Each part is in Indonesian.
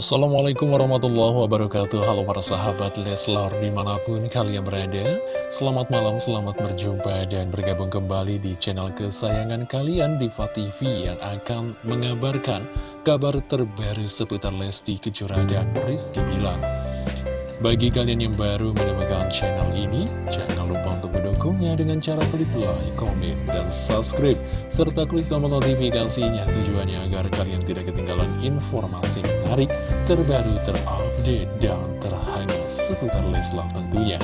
Assalamualaikum warahmatullahi wabarakatuh. Halo para sahabat Leslar di mana pun kalian berada. Selamat malam, selamat berjumpa dan bergabung kembali di channel kesayangan kalian Diva TV yang akan mengabarkan kabar terbaru seputar Lesti Kejora dan Rizky Bilar bagi kalian yang baru menemukan channel ini, jangan lupa untuk mendukungnya dengan cara klik like, komen, dan subscribe, serta klik tombol notifikasinya tujuannya agar kalian tidak ketinggalan informasi menarik, terbaru, terupdate, dan terhangat seputar Leslar tentunya.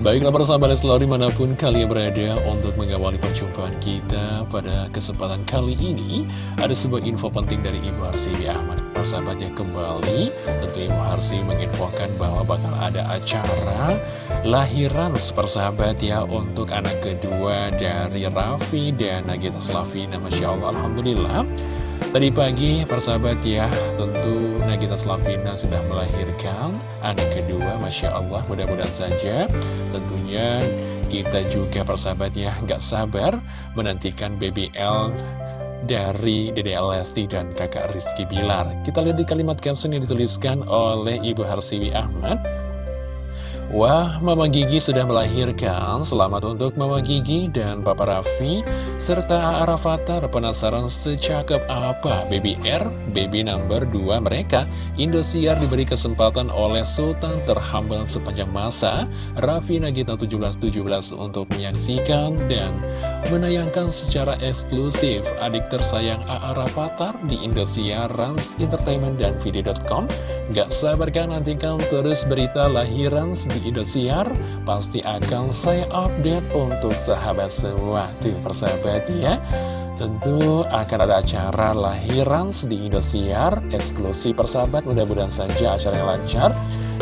Baiklah para sahabat Leslar di mana pun kalian berada untuk mengawali perjumpaan kita pada kesempatan kali ini Ada sebuah info penting dari Ibu Harsiwi Ahmad Para sahabatnya kembali. Tentu Ibu Harsi menginfokan bahwa bakal ada acara lahiran persahabat ya Untuk anak kedua dari Raffi dan Nagita Slavina Masya Allah Alhamdulillah. Tadi pagi persahabat ya tentu Nagita Slavina sudah melahirkan anak kedua Masya Allah. Mudah-mudahan saja tentunya kita juga persahabat ya nggak sabar menantikan BBL dari Dede Lesti dan kakak Rizky Bilar. Kita lihat di kalimat caption yang dituliskan oleh Ibu Harsiwi Ahmad. Wah, Mama Gigi sudah melahirkan. Selamat untuk Mama Gigi dan Papa Raffi, serta Arafatar penasaran secakep apa Baby R, baby number 2 mereka. Indosiar diberi kesempatan oleh Sultan terhambal sepanjang masa, Raffi Nagita 1717 untuk menyaksikan dan menayangkan secara eksklusif. Adik tersayang A.A. Rafathar di Indosiar, Rans Entertainment, dan Video.com. Gak sabar kan nantikan terus berita lahiran di Indosiar? Pasti akan saya update untuk sahabat semua. Tuh persahabat ya. Tentu akan ada acara lahiran di Indosiar Eksklusif persahabat. Mudah-mudahan saja acara yang lancar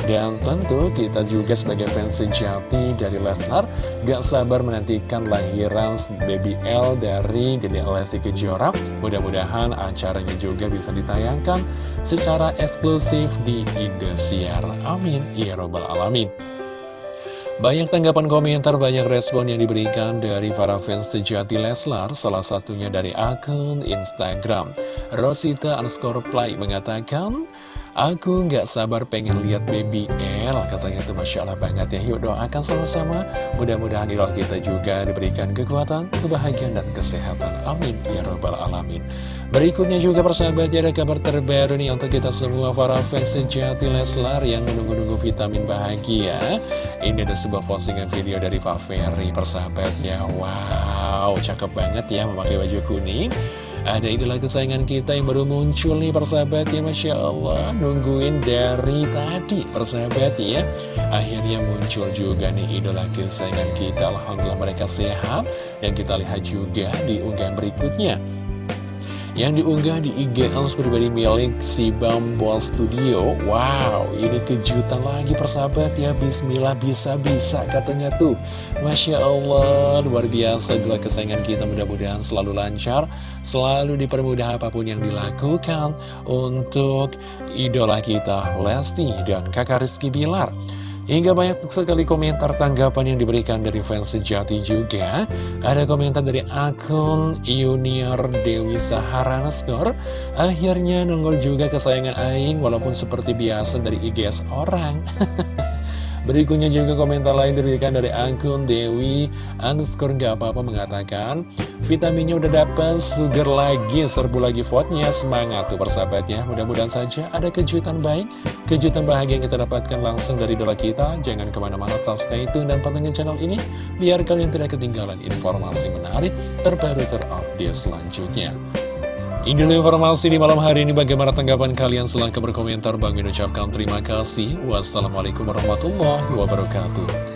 dan tentu kita juga sebagai fans sejati dari Lesnar Gak sabar menantikan lahiran Baby L dari Dede Lesti Kejora. Mudah-mudahan acaranya juga bisa ditayangkan secara eksklusif di Indosiar. Amin. Ya Robbal Alamin. Banyak tanggapan komentar, banyak respon yang diberikan dari para fans sejati Leslar, salah satunya dari akun Instagram. Rosita underscore play mengatakan, Aku nggak sabar pengen lihat baby L Katanya tuh Masya Allah banget ya. Yuk doakan sama-sama. Mudah-mudahan idola kita juga diberikan kekuatan Kebahagiaan dan kesehatan. Amin. Ya Rabbal Alamin. Berikutnya juga persahabat ada kabar terbaru nih Untuk kita semua para fans sejati Leslar Yang menunggu-nunggu vitamin bahagia. Ini ada sebuah postingan video dari Pak Ferry Persahabat ya. Wow cakep banget ya memakai baju kuning ada idola kesayangan kita yang baru muncul nih persahabat ya Masya Allah. Nungguin dari tadi persahabat ya. Akhirnya muncul juga nih idola kesayangan kita. Alhamdulillah mereka sehat. Dan kita lihat juga di unggahan berikutnya yang diunggah di IG Els pribadi milik si Bambol Studio. Wow, ini kejutan lagi persahabat ya. Bismillah bisa-bisa katanya tuh. Masya Allah, luar biasa Gila kesayangan kita. Mudah-mudahan selalu lancar Selalu dipermudah apa pun yang dilakukan Untuk idola kita Lesti dan kakak Rizky Bilar Hingga banyak sekali komentar tanggapan yang diberikan dari fans sejati juga. Ada komentar dari akun Junior Dewi Sahara Naskor Akhirnya nongol juga kesayangan Aing walaupun seperti biasa dari IGS orang Berikutnya juga komentar lain diberikan dari akun Dewi underscore nggak apa-apa mengatakan Vitaminnya udah dapet, sugar lagi, serbu lagi vote-nya, semangat tuh persahabatnya. Mudah-mudahan saja ada kejutan baik, kejutan bahagia yang kita dapatkan langsung dari dola kita. Jangan ke mana-mana, tetap stay tune dan pantengin channel ini Biar kalian tidak ketinggalan informasi menarik, terbaru, terupdate selanjutnya ini dulu informasi di malam hari ini bagaimana tanggapan kalian? Silahkan berkomentar. Bang ucapkan terima kasih. Wassalamualaikum warahmatullahi wabarakatuh